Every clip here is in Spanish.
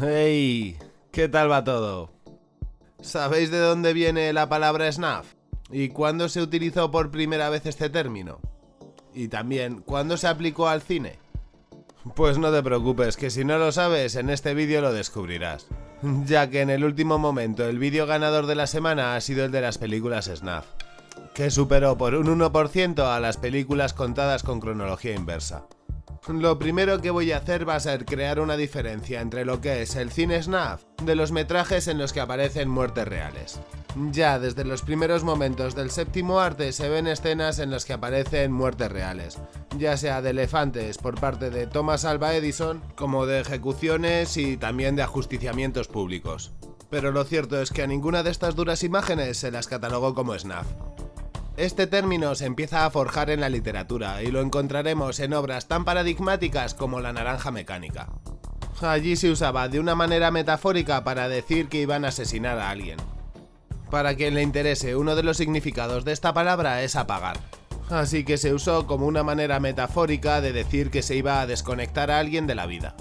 Hey, ¿qué tal va todo? ¿Sabéis de dónde viene la palabra snuff? ¿Y cuándo se utilizó por primera vez este término? Y también, ¿cuándo se aplicó al cine? Pues no te preocupes, que si no lo sabes, en este vídeo lo descubrirás. Ya que en el último momento el vídeo ganador de la semana ha sido el de las películas snuff, que superó por un 1% a las películas contadas con cronología inversa. Lo primero que voy a hacer va a ser crear una diferencia entre lo que es el cine snuff de los metrajes en los que aparecen muertes reales. Ya desde los primeros momentos del séptimo arte se ven escenas en las que aparecen muertes reales, ya sea de elefantes por parte de Thomas Alva Edison, como de ejecuciones y también de ajusticiamientos públicos. Pero lo cierto es que a ninguna de estas duras imágenes se las catalogó como snuff. Este término se empieza a forjar en la literatura y lo encontraremos en obras tan paradigmáticas como La Naranja Mecánica. Allí se usaba de una manera metafórica para decir que iban a asesinar a alguien. Para quien le interese, uno de los significados de esta palabra es apagar. Así que se usó como una manera metafórica de decir que se iba a desconectar a alguien de la vida.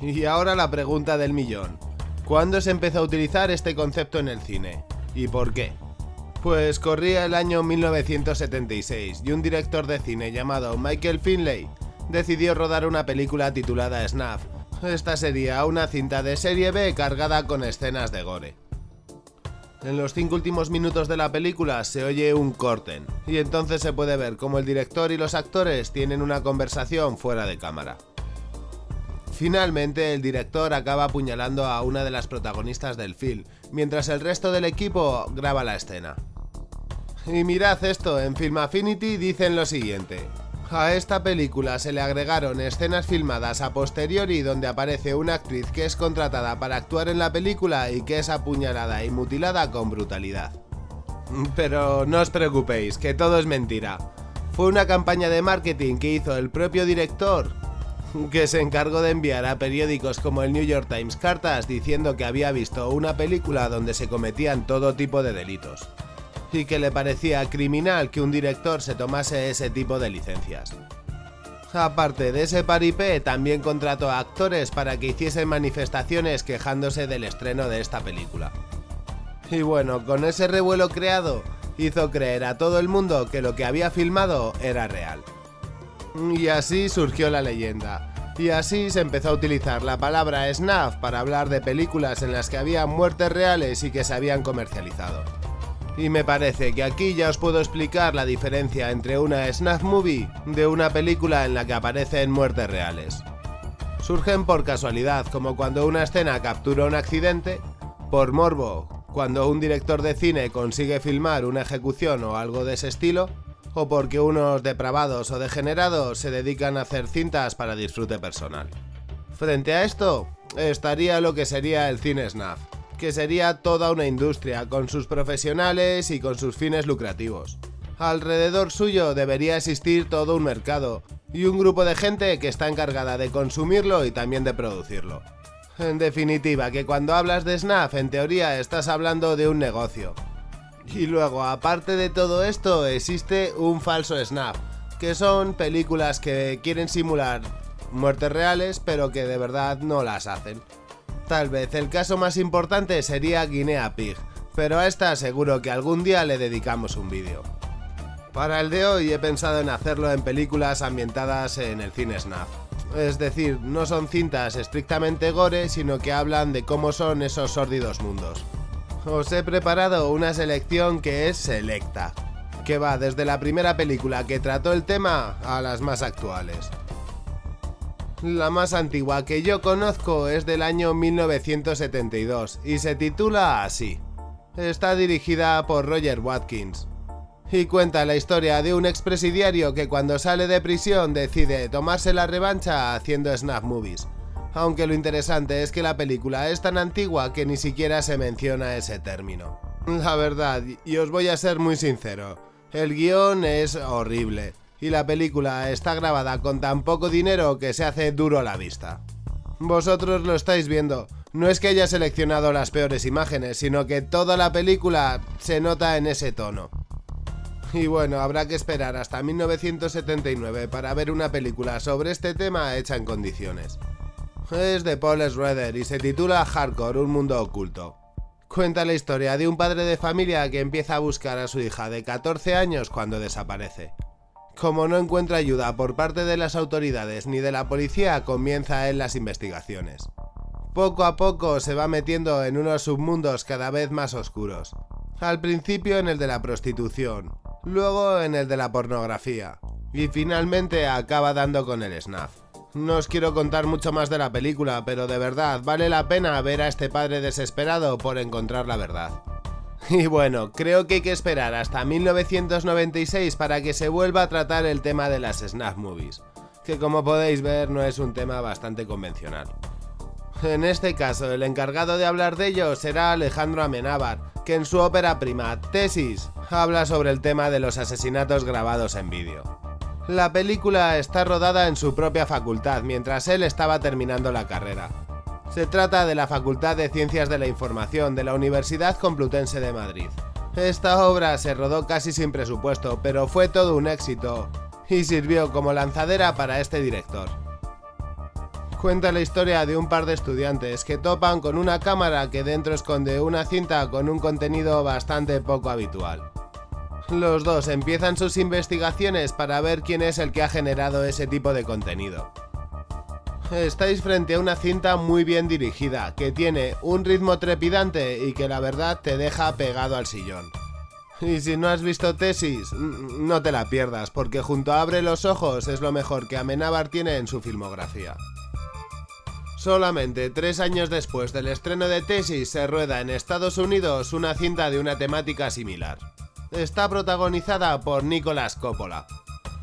Y ahora la pregunta del millón. ¿Cuándo se empezó a utilizar este concepto en el cine? ¿Y por qué? Pues corría el año 1976 y un director de cine llamado Michael Finlay decidió rodar una película titulada Snuff. Esta sería una cinta de serie B cargada con escenas de gore. En los cinco últimos minutos de la película se oye un corten, y entonces se puede ver cómo el director y los actores tienen una conversación fuera de cámara. Finalmente, el director acaba apuñalando a una de las protagonistas del film, mientras el resto del equipo graba la escena. Y mirad esto, en Film Affinity dicen lo siguiente. A esta película se le agregaron escenas filmadas a posteriori donde aparece una actriz que es contratada para actuar en la película y que es apuñalada y mutilada con brutalidad. Pero no os preocupéis, que todo es mentira. Fue una campaña de marketing que hizo el propio director, que se encargó de enviar a periódicos como el New York Times cartas diciendo que había visto una película donde se cometían todo tipo de delitos y que le parecía criminal que un director se tomase ese tipo de licencias. Aparte de ese paripé, también contrató a actores para que hiciesen manifestaciones quejándose del estreno de esta película. Y bueno, con ese revuelo creado, hizo creer a todo el mundo que lo que había filmado era real. Y así surgió la leyenda. Y así se empezó a utilizar la palabra snuff para hablar de películas en las que había muertes reales y que se habían comercializado. Y me parece que aquí ya os puedo explicar la diferencia entre una snuff movie de una película en la que aparecen muertes reales. Surgen por casualidad, como cuando una escena captura un accidente, por morbo, cuando un director de cine consigue filmar una ejecución o algo de ese estilo, o porque unos depravados o degenerados se dedican a hacer cintas para disfrute personal. Frente a esto, estaría lo que sería el cine snuff que sería toda una industria, con sus profesionales y con sus fines lucrativos. Alrededor suyo debería existir todo un mercado y un grupo de gente que está encargada de consumirlo y también de producirlo. En definitiva, que cuando hablas de Snaf, en teoría estás hablando de un negocio. Y luego, aparte de todo esto, existe un falso Snaf, que son películas que quieren simular muertes reales, pero que de verdad no las hacen. Tal vez el caso más importante sería Guinea Pig, pero a esta seguro que algún día le dedicamos un vídeo. Para el de hoy he pensado en hacerlo en películas ambientadas en el cine snuff. Es decir, no son cintas estrictamente gore, sino que hablan de cómo son esos sórdidos mundos. Os he preparado una selección que es selecta, que va desde la primera película que trató el tema a las más actuales. La más antigua que yo conozco es del año 1972 y se titula así. Está dirigida por Roger Watkins y cuenta la historia de un expresidiario que cuando sale de prisión decide tomarse la revancha haciendo snap movies. Aunque lo interesante es que la película es tan antigua que ni siquiera se menciona ese término. La verdad, y os voy a ser muy sincero, el guion es horrible y la película está grabada con tan poco dinero que se hace duro a la vista. Vosotros lo estáis viendo, no es que haya seleccionado las peores imágenes, sino que toda la película se nota en ese tono. Y bueno, habrá que esperar hasta 1979 para ver una película sobre este tema hecha en condiciones. Es de Paul Schroeder y se titula Hardcore, un mundo oculto. Cuenta la historia de un padre de familia que empieza a buscar a su hija de 14 años cuando desaparece. Como no encuentra ayuda por parte de las autoridades ni de la policía, comienza él las investigaciones. Poco a poco se va metiendo en unos submundos cada vez más oscuros. Al principio en el de la prostitución, luego en el de la pornografía, y finalmente acaba dando con el snuff. No os quiero contar mucho más de la película, pero de verdad vale la pena ver a este padre desesperado por encontrar la verdad. Y bueno, creo que hay que esperar hasta 1996 para que se vuelva a tratar el tema de las snap movies, que como podéis ver no es un tema bastante convencional. En este caso, el encargado de hablar de ello será Alejandro Amenábar, que en su ópera prima, Tesis, habla sobre el tema de los asesinatos grabados en vídeo. La película está rodada en su propia facultad mientras él estaba terminando la carrera, se trata de la Facultad de Ciencias de la Información de la Universidad Complutense de Madrid. Esta obra se rodó casi sin presupuesto, pero fue todo un éxito y sirvió como lanzadera para este director. Cuenta la historia de un par de estudiantes que topan con una cámara que dentro esconde una cinta con un contenido bastante poco habitual. Los dos empiezan sus investigaciones para ver quién es el que ha generado ese tipo de contenido. Estáis frente a una cinta muy bien dirigida, que tiene un ritmo trepidante y que la verdad te deja pegado al sillón. Y si no has visto Tesis, no te la pierdas, porque junto a Abre los Ojos es lo mejor que Amenábar tiene en su filmografía. Solamente tres años después del estreno de Tesis se rueda en Estados Unidos una cinta de una temática similar. Está protagonizada por Nicolas Coppola,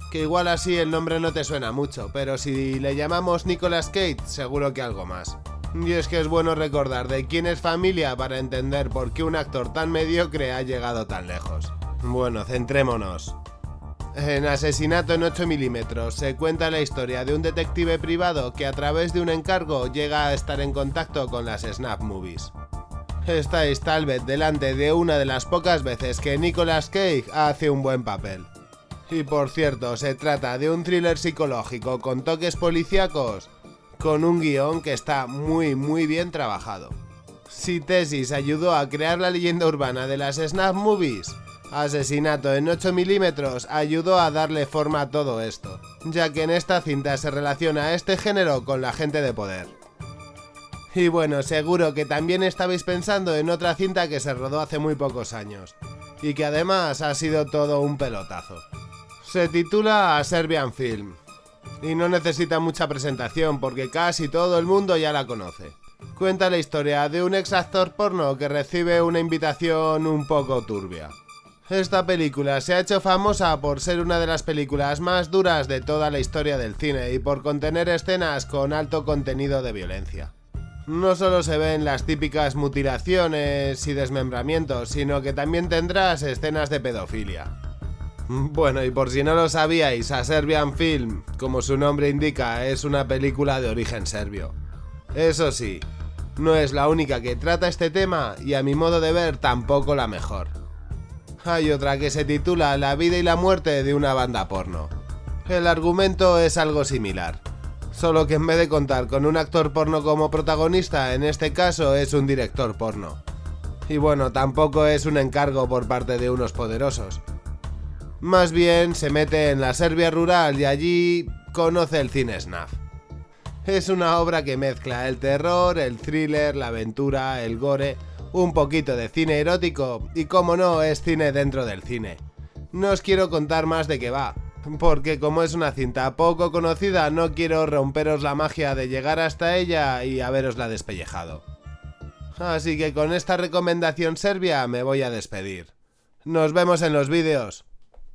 que igual así el nombre no te suena mucho, pero si le llamamos Nicolas Cage, seguro que algo más. Y es que es bueno recordar de quién es familia para entender por qué un actor tan mediocre ha llegado tan lejos. Bueno, centrémonos. En Asesinato en 8 milímetros se cuenta la historia de un detective privado que a través de un encargo llega a estar en contacto con las Snap Movies. Estáis tal vez delante de una de las pocas veces que Nicolas Cage hace un buen papel. Y por cierto, se trata de un thriller psicológico con toques policíacos, con un guion que está muy muy bien trabajado. Si Tesis ayudó a crear la leyenda urbana de las Snap Movies, Asesinato en 8 milímetros ayudó a darle forma a todo esto, ya que en esta cinta se relaciona este género con la gente de poder. Y bueno, seguro que también estabais pensando en otra cinta que se rodó hace muy pocos años, y que además ha sido todo un pelotazo. Se titula A Serbian Film y no necesita mucha presentación porque casi todo el mundo ya la conoce. Cuenta la historia de un ex actor porno que recibe una invitación un poco turbia. Esta película se ha hecho famosa por ser una de las películas más duras de toda la historia del cine y por contener escenas con alto contenido de violencia. No solo se ven las típicas mutilaciones y desmembramientos, sino que también tendrás escenas de pedofilia. Bueno, y por si no lo sabíais, A Serbian Film, como su nombre indica, es una película de origen serbio. Eso sí, no es la única que trata este tema y a mi modo de ver tampoco la mejor. Hay otra que se titula La vida y la muerte de una banda porno. El argumento es algo similar, solo que en vez de contar con un actor porno como protagonista, en este caso es un director porno. Y bueno, tampoco es un encargo por parte de unos poderosos, más bien se mete en la Serbia rural y allí conoce el cine snuff. Es una obra que mezcla el terror, el thriller, la aventura, el gore, un poquito de cine erótico y como no es cine dentro del cine. No os quiero contar más de qué va, porque como es una cinta poco conocida no quiero romperos la magia de llegar hasta ella y haberosla despellejado. Así que con esta recomendación serbia me voy a despedir. Nos vemos en los vídeos.